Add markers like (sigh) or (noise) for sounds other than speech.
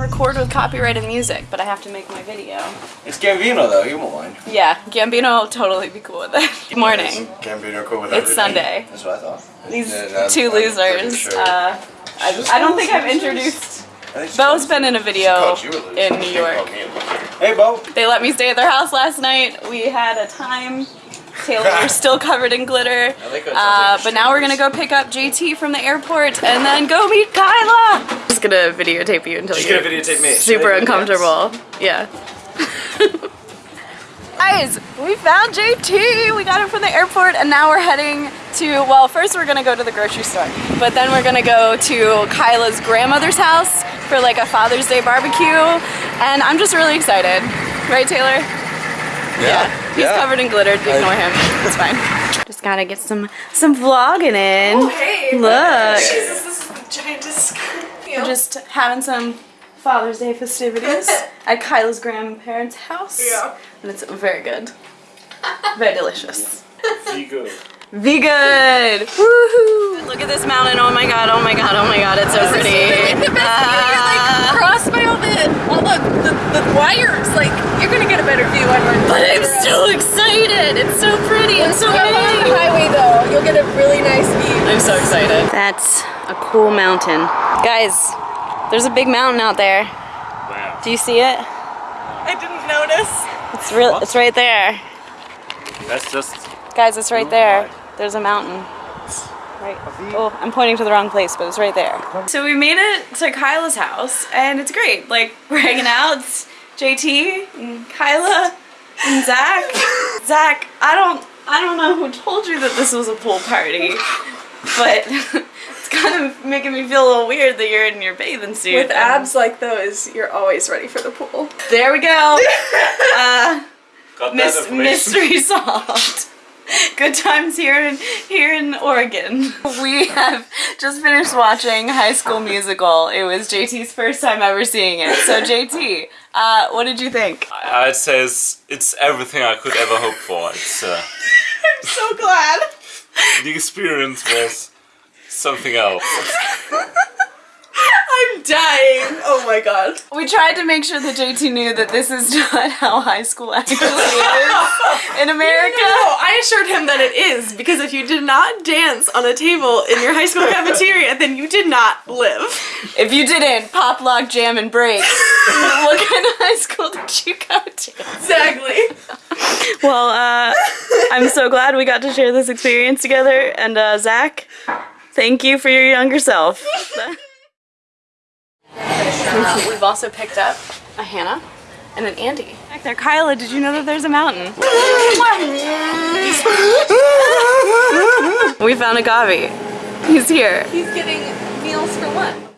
record with copyrighted music, but I have to make my video. It's Gambino though, he won't mind. Yeah, Gambino will totally be cool with it. Good morning. Gambino cool with It's everything. Sunday. That's what I thought. These Yeah, two losers. sure. Uh, I, I don't think I've introduced. I think she Bo's been in a video in New York. called me a loser. Hey Bo. They let me stay at their house last night. We had a time. Taylor, we're (laughs) still covered in glitter. Like how it sounds Uh, but now we're gonna go pick up JT from the airport and then go meet Kyla. Just gonna videotape you until She's you're gonna videotape me. super uncomfortable. Yeah. (laughs) Guys, we found JT. We got him from the airport and now we're heading to, well, first we're gonna go to the grocery store, but then we're gonna go to Kyla's grandmother's house for like a Father's Day barbecue. And I'm just really excited. Right, Taylor? Yeah. He's covered in glitter. Ignore him. It's fine. (laughs) Just gotta get some some vlogging in. Oh, hey. Look. Jesus, this is the giantest. We're just having some Father's Day festivities (laughs) at Kyla's grandparents' house. Yeah. And it's very good. Very delicious. Be good. Be good! Woohoo! Look at this mountain. Oh my god, oh my god, oh my god, it's so pretty. Ah. crossed by all the all the, the, the wires. Like I'm so excited. That's a cool mountain. Guys, there's a big mountain out there. Wow. Do you see it? I didn't notice. It's real. It's right there. That's just Guys, it's right there. There's a mountain. Right. Oh, I'm pointing to the wrong place, but it's right there. So we made it to Kyla's house, and it's great. Like, (laughs) we're hanging out. It's JT and Kyla and Zach. (laughs) Zach, I don't, I don't know who told you that this was a pool party, but (laughs) it's kind of making me feel a little weird that you're in your bathing suit. With abs like those, you're always ready for the pool. There we go. (laughs) Uh, got Mys- mystery (laughs) solved. Good times here in here in Oregon. We have just finished watching High School Musical. It was JT's first time ever seeing it. So JT, uh, what did you think? I'd say it's, it's everything I could ever hope for. It's uh, I'm so glad. The experience was something else. (laughs) I'm dying. Oh my god. We tried to make sure that JT knew that this is (laughs) not how high school actually is in (laughs) America. No, I assured him that it is because if you did not dance on a table in your high school cafeteria, then you did not live. If you didn't pop, lock, jam, and break, what kind of high school did you go to? Exactly. Well, uh, I'm so glad we got to share this experience together. And uh, Zach, thank you for your younger self. (laughs) We've also picked up a Hannah and an Andy. Back there, Kyla, did you know that there's a mountain? (laughs) we found a Gavi. He's here. He's getting meals for one.